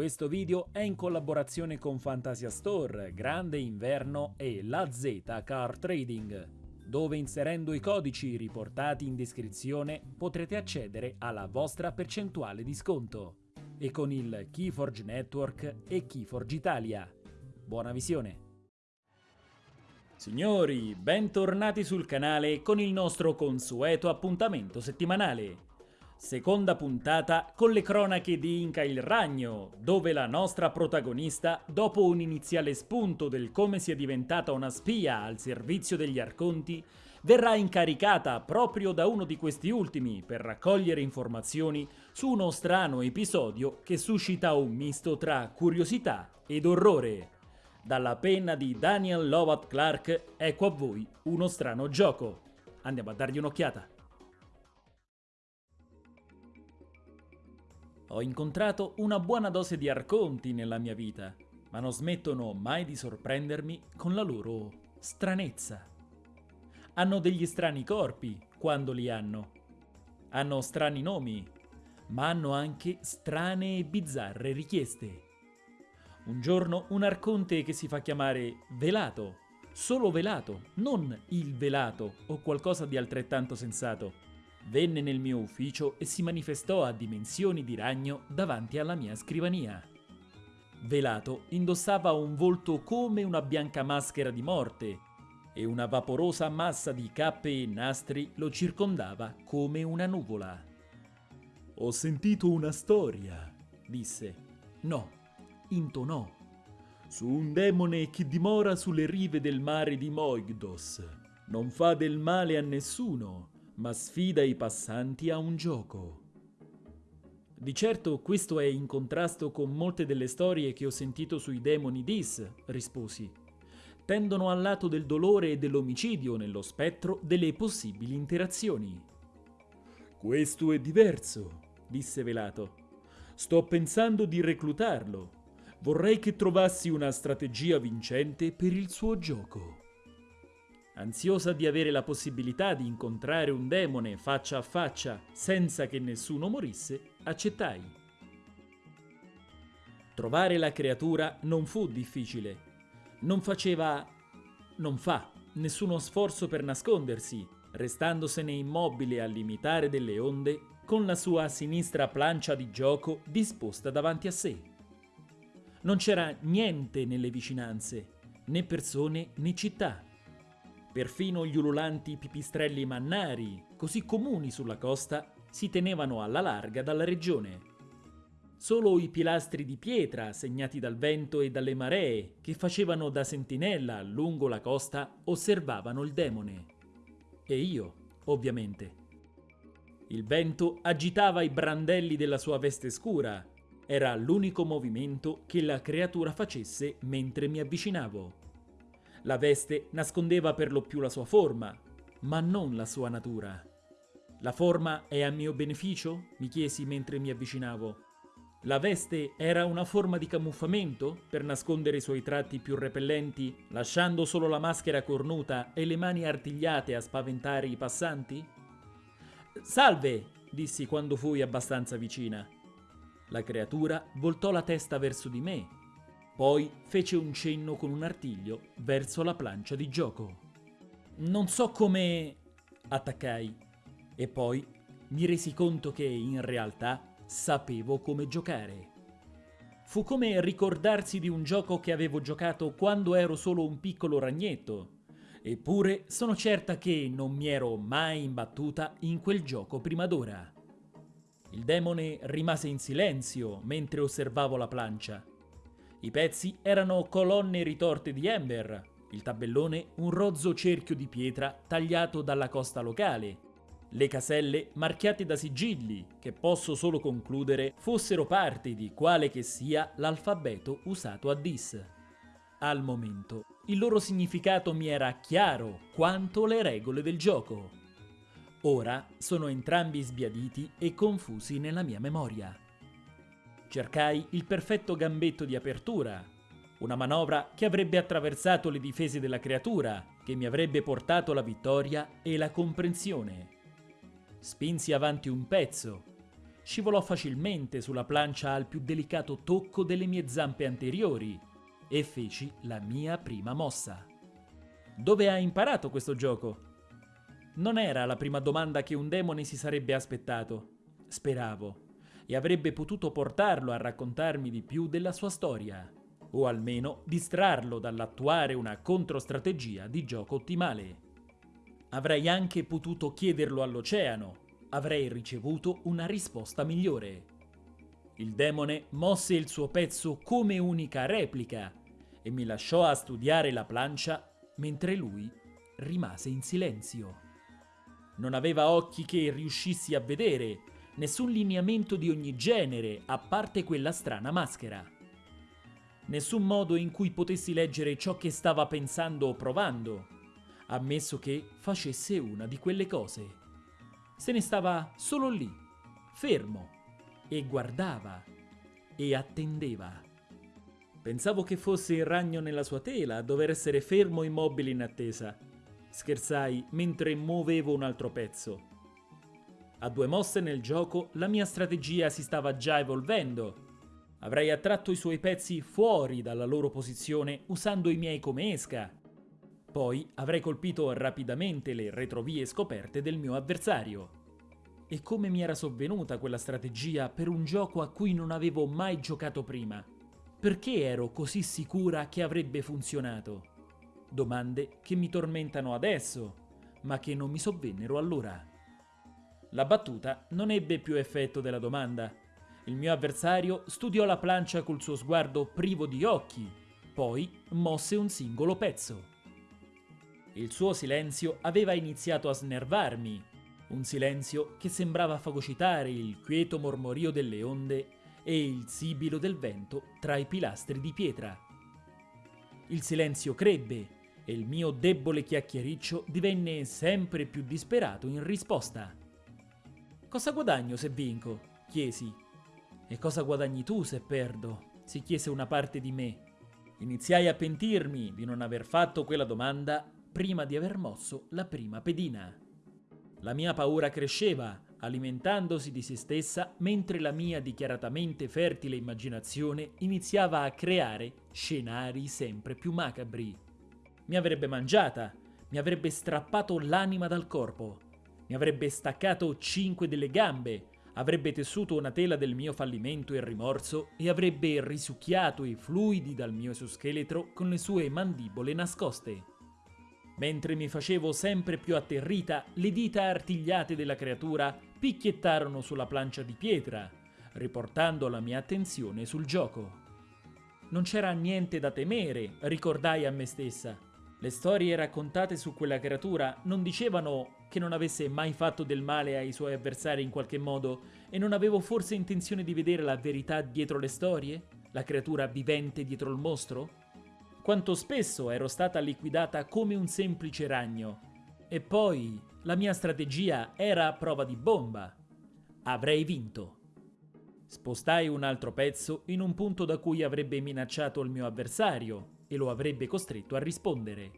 Questo video è in collaborazione con Fantasia Store, Grande Inverno e La Z Car Trading, dove inserendo i codici riportati in descrizione potrete accedere alla vostra percentuale di sconto e con il Keyforge Network e Keyforge Italia. Buona visione! Signori, bentornati sul canale con il nostro consueto appuntamento settimanale. Seconda puntata con le cronache di Inca il Ragno, dove la nostra protagonista, dopo un iniziale spunto del come sia diventata una spia al servizio degli Arconti, verrà incaricata proprio da uno di questi ultimi per raccogliere informazioni su uno strano episodio che suscita un misto tra curiosità ed orrore. Dalla penna di Daniel Lovat Clark, ecco a voi uno strano gioco. Andiamo a dargli un'occhiata. Ho incontrato una buona dose di arconti nella mia vita, ma non smettono mai di sorprendermi con la loro stranezza. Hanno degli strani corpi quando li hanno. Hanno strani nomi, ma hanno anche strane e bizzarre richieste. Un giorno un arconte che si fa chiamare Velato, solo Velato, non il Velato o qualcosa di altrettanto sensato Venne nel mio ufficio e si manifestò a dimensioni di ragno davanti alla mia scrivania. Velato indossava un volto come una bianca maschera di morte e una vaporosa massa di cappe e nastri lo circondava come una nuvola. Ho sentito una storia, disse. No, intonò. Su un demone che dimora sulle rive del mare di Moigdos. Non fa del male a nessuno ma sfida i passanti a un gioco. Di certo questo è in contrasto con molte delle storie che ho sentito sui demoni Dis, risposi. Tendono al lato del dolore e dell'omicidio nello spettro delle possibili interazioni. Questo è diverso, disse Velato. Sto pensando di reclutarlo. Vorrei che trovassi una strategia vincente per il suo gioco. Ansiosa di avere la possibilità di incontrare un demone faccia a faccia senza che nessuno morisse, accettai. Trovare la creatura non fu difficile. Non faceva... non fa nessuno sforzo per nascondersi, restandosene immobile al limitare delle onde con la sua sinistra plancia di gioco disposta davanti a sé. Non c'era niente nelle vicinanze, né persone né città. Perfino gli ululanti pipistrelli mannari, così comuni sulla costa, si tenevano alla larga dalla regione. Solo i pilastri di pietra, segnati dal vento e dalle maree, che facevano da sentinella lungo la costa, osservavano il demone. E io, ovviamente. Il vento agitava i brandelli della sua veste scura. Era l'unico movimento che la creatura facesse mentre mi avvicinavo. La veste nascondeva per lo più la sua forma, ma non la sua natura. La forma è a mio beneficio? mi chiesi mentre mi avvicinavo. La veste era una forma di camuffamento per nascondere i suoi tratti più repellenti, lasciando solo la maschera cornuta e le mani artigliate a spaventare i passanti? Salve! dissi quando fui abbastanza vicina. La creatura voltò la testa verso di me poi fece un cenno con un artiglio verso la plancia di gioco. Non so come... attaccai. E poi mi resi conto che in realtà sapevo come giocare. Fu come ricordarsi di un gioco che avevo giocato quando ero solo un piccolo ragnetto. Eppure sono certa che non mi ero mai imbattuta in quel gioco prima d'ora. Il demone rimase in silenzio mentre osservavo la plancia i pezzi erano colonne ritorte di Ember, il tabellone un rozzo cerchio di pietra tagliato dalla costa locale, le caselle marchiate da sigilli, che posso solo concludere fossero parte di quale che sia l'alfabeto usato a Dis. Al momento, il loro significato mi era chiaro quanto le regole del gioco. Ora sono entrambi sbiaditi e confusi nella mia memoria. Cercai il perfetto gambetto di apertura, una manovra che avrebbe attraversato le difese della creatura, che mi avrebbe portato la vittoria e la comprensione. Spinsi avanti un pezzo, scivolò facilmente sulla plancia al più delicato tocco delle mie zampe anteriori e feci la mia prima mossa. Dove hai imparato questo gioco? Non era la prima domanda che un demone si sarebbe aspettato, speravo, e avrebbe potuto portarlo a raccontarmi di più della sua storia, o almeno distrarlo dall'attuare una controstrategia di gioco ottimale. Avrei anche potuto chiederlo all'oceano, avrei ricevuto una risposta migliore. Il demone mosse il suo pezzo come unica replica e mi lasciò a studiare la plancia mentre lui rimase in silenzio. Non aveva occhi che riuscissi a vedere, nessun lineamento di ogni genere, a parte quella strana maschera. Nessun modo in cui potessi leggere ciò che stava pensando o provando, ammesso che facesse una di quelle cose. Se ne stava solo lì, fermo, e guardava e attendeva. Pensavo che fosse il ragno nella sua tela a dover essere fermo immobile in attesa scherzai mentre muovevo un altro pezzo. A due mosse nel gioco la mia strategia si stava già evolvendo. Avrei attratto i suoi pezzi fuori dalla loro posizione usando i miei come esca. Poi avrei colpito rapidamente le retrovie scoperte del mio avversario. E come mi era sovvenuta quella strategia per un gioco a cui non avevo mai giocato prima? Perché ero così sicura che avrebbe funzionato? Domande che mi tormentano adesso, ma che non mi sovvennero allora. La battuta non ebbe più effetto della domanda. Il mio avversario studiò la plancia col suo sguardo privo di occhi, poi mosse un singolo pezzo. Il suo silenzio aveva iniziato a snervarmi, un silenzio che sembrava fagocitare il quieto mormorio delle onde e il sibilo del vento tra i pilastri di pietra. Il silenzio crebbe e il mio debole chiacchiericcio divenne sempre più disperato in risposta. Cosa guadagno se vinco? chiesi. E cosa guadagni tu se perdo? si chiese una parte di me. Iniziai a pentirmi di non aver fatto quella domanda prima di aver mosso la prima pedina. La mia paura cresceva, alimentandosi di se stessa, mentre la mia dichiaratamente fertile immaginazione iniziava a creare scenari sempre più macabri mi avrebbe mangiata, mi avrebbe strappato l'anima dal corpo, mi avrebbe staccato cinque delle gambe, avrebbe tessuto una tela del mio fallimento e rimorso e avrebbe risucchiato i fluidi dal mio esoscheletro con le sue mandibole nascoste. Mentre mi facevo sempre più atterrita, le dita artigliate della creatura picchiettarono sulla plancia di pietra, riportando la mia attenzione sul gioco. Non c'era niente da temere, ricordai a me stessa. Le storie raccontate su quella creatura non dicevano che non avesse mai fatto del male ai suoi avversari in qualche modo e non avevo forse intenzione di vedere la verità dietro le storie? La creatura vivente dietro il mostro? Quanto spesso ero stata liquidata come un semplice ragno. E poi la mia strategia era a prova di bomba. Avrei vinto. Spostai un altro pezzo in un punto da cui avrebbe minacciato il mio avversario e lo avrebbe costretto a rispondere.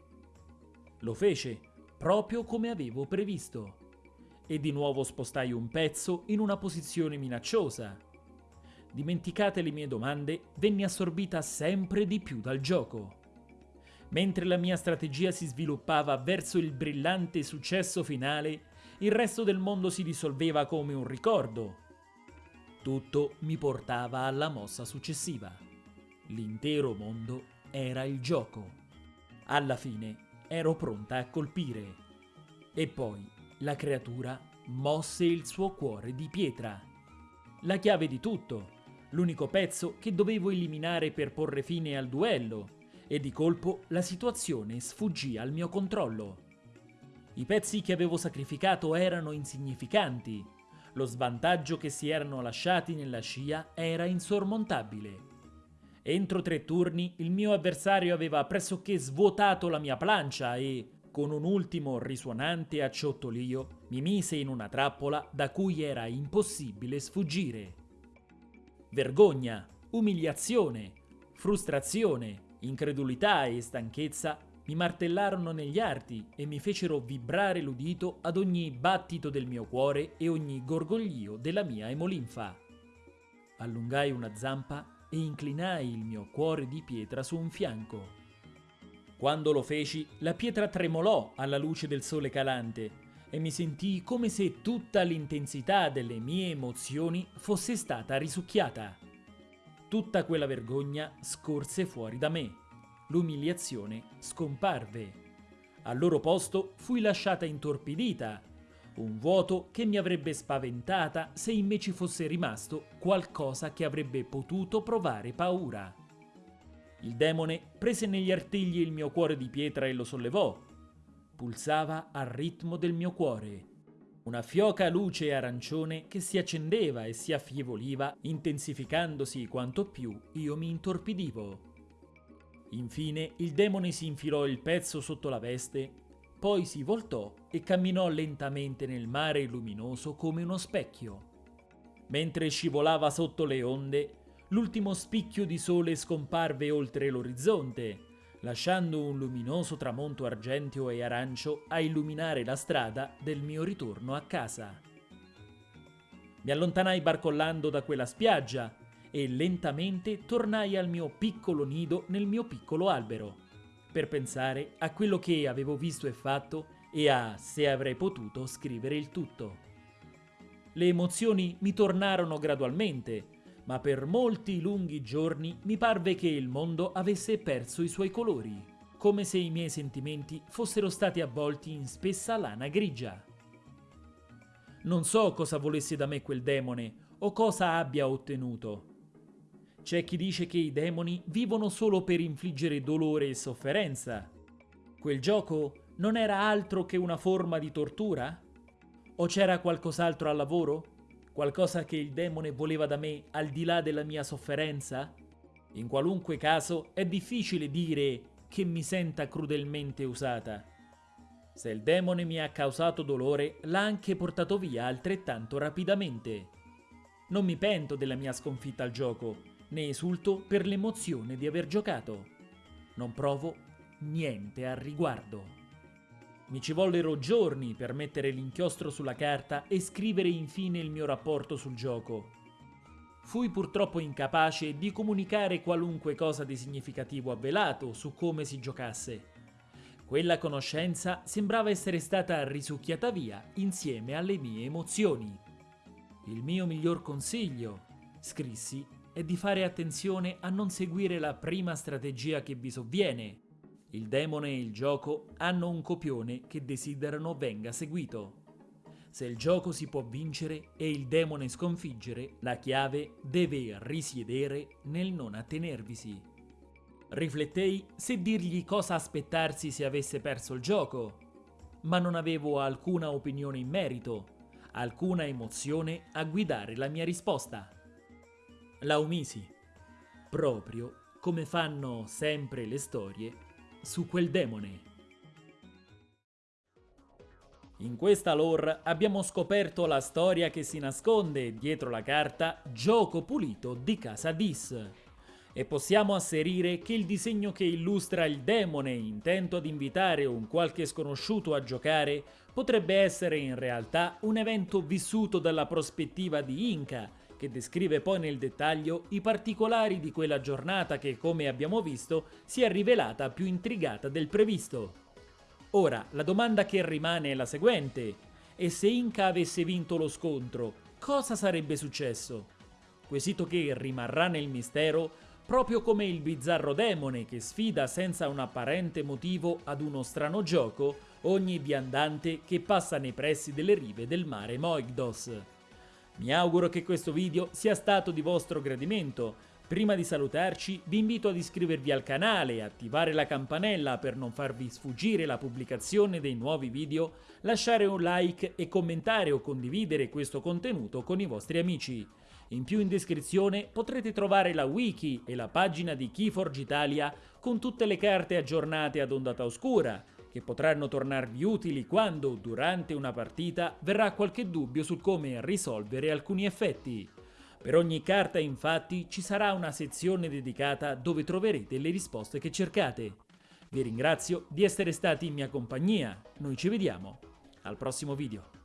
Lo fece, proprio come avevo previsto. E di nuovo spostai un pezzo in una posizione minacciosa. Dimenticate le mie domande, venni assorbita sempre di più dal gioco. Mentre la mia strategia si sviluppava verso il brillante successo finale, il resto del mondo si dissolveva come un ricordo. Tutto mi portava alla mossa successiva. L'intero mondo era il gioco. Alla fine ero pronta a colpire. E poi la creatura mosse il suo cuore di pietra. La chiave di tutto, l'unico pezzo che dovevo eliminare per porre fine al duello, e di colpo la situazione sfuggì al mio controllo. I pezzi che avevo sacrificato erano insignificanti, lo svantaggio che si erano lasciati nella scia era insormontabile. Entro tre turni il mio avversario aveva pressoché svuotato la mia plancia e, con un ultimo risuonante acciottolio, mi mise in una trappola da cui era impossibile sfuggire. Vergogna, umiliazione, frustrazione, incredulità e stanchezza mi martellarono negli arti e mi fecero vibrare l'udito ad ogni battito del mio cuore e ogni gorgoglio della mia emolinfa. Allungai una zampa e inclinai il mio cuore di pietra su un fianco. Quando lo feci, la pietra tremolò alla luce del sole calante e mi sentii come se tutta l'intensità delle mie emozioni fosse stata risucchiata. Tutta quella vergogna scorse fuori da me l'umiliazione scomparve. Al loro posto fui lasciata intorpidita, un vuoto che mi avrebbe spaventata se in me ci fosse rimasto qualcosa che avrebbe potuto provare paura. Il demone prese negli artigli il mio cuore di pietra e lo sollevò. Pulsava al ritmo del mio cuore. Una fioca luce arancione che si accendeva e si affievoliva, intensificandosi quanto più io mi intorpidivo. Infine il demone si infilò il pezzo sotto la veste, poi si voltò e camminò lentamente nel mare luminoso come uno specchio. Mentre scivolava sotto le onde, l'ultimo spicchio di sole scomparve oltre l'orizzonte, lasciando un luminoso tramonto argenteo e arancio a illuminare la strada del mio ritorno a casa. Mi allontanai barcollando da quella spiaggia e lentamente tornai al mio piccolo nido nel mio piccolo albero, per pensare a quello che avevo visto e fatto e a se avrei potuto scrivere il tutto. Le emozioni mi tornarono gradualmente, ma per molti lunghi giorni mi parve che il mondo avesse perso i suoi colori, come se i miei sentimenti fossero stati avvolti in spessa lana grigia. Non so cosa volesse da me quel demone o cosa abbia ottenuto, c'è chi dice che i demoni vivono solo per infliggere dolore e sofferenza. Quel gioco non era altro che una forma di tortura? O c'era qualcos'altro al lavoro? Qualcosa che il demone voleva da me al di là della mia sofferenza? In qualunque caso è difficile dire che mi senta crudelmente usata. Se il demone mi ha causato dolore, l'ha anche portato via altrettanto rapidamente. Non mi pento della mia sconfitta al gioco, ne esulto per l'emozione di aver giocato. Non provo niente al riguardo. Mi ci vollero giorni per mettere l'inchiostro sulla carta e scrivere infine il mio rapporto sul gioco. Fui purtroppo incapace di comunicare qualunque cosa di significativo avvelato su come si giocasse. Quella conoscenza sembrava essere stata risucchiata via insieme alle mie emozioni. Il mio miglior consiglio, scrissi, è di fare attenzione a non seguire la prima strategia che vi sovviene. Il demone e il gioco hanno un copione che desiderano venga seguito. Se il gioco si può vincere e il demone sconfiggere, la chiave deve risiedere nel non attenervisi. Riflettei se dirgli cosa aspettarsi se avesse perso il gioco, ma non avevo alcuna opinione in merito, alcuna emozione a guidare la mia risposta la umisi, proprio come fanno sempre le storie su quel demone. In questa lore abbiamo scoperto la storia che si nasconde dietro la carta Gioco pulito di casa Dis e possiamo asserire che il disegno che illustra il demone intento ad invitare un qualche sconosciuto a giocare potrebbe essere in realtà un evento vissuto dalla prospettiva di Inca che descrive poi nel dettaglio i particolari di quella giornata che, come abbiamo visto, si è rivelata più intrigata del previsto. Ora, la domanda che rimane è la seguente. E se Inca avesse vinto lo scontro, cosa sarebbe successo? Quesito che rimarrà nel mistero proprio come il bizzarro demone che sfida senza un apparente motivo ad uno strano gioco ogni viandante che passa nei pressi delle rive del mare Moigdos. Mi auguro che questo video sia stato di vostro gradimento. Prima di salutarci vi invito ad iscrivervi al canale, attivare la campanella per non farvi sfuggire la pubblicazione dei nuovi video, lasciare un like e commentare o condividere questo contenuto con i vostri amici. In più in descrizione potrete trovare la wiki e la pagina di Keyforge Italia con tutte le carte aggiornate ad ondata oscura, che potranno tornarvi utili quando, durante una partita, verrà qualche dubbio su come risolvere alcuni effetti. Per ogni carta infatti ci sarà una sezione dedicata dove troverete le risposte che cercate. Vi ringrazio di essere stati in mia compagnia. Noi ci vediamo al prossimo video.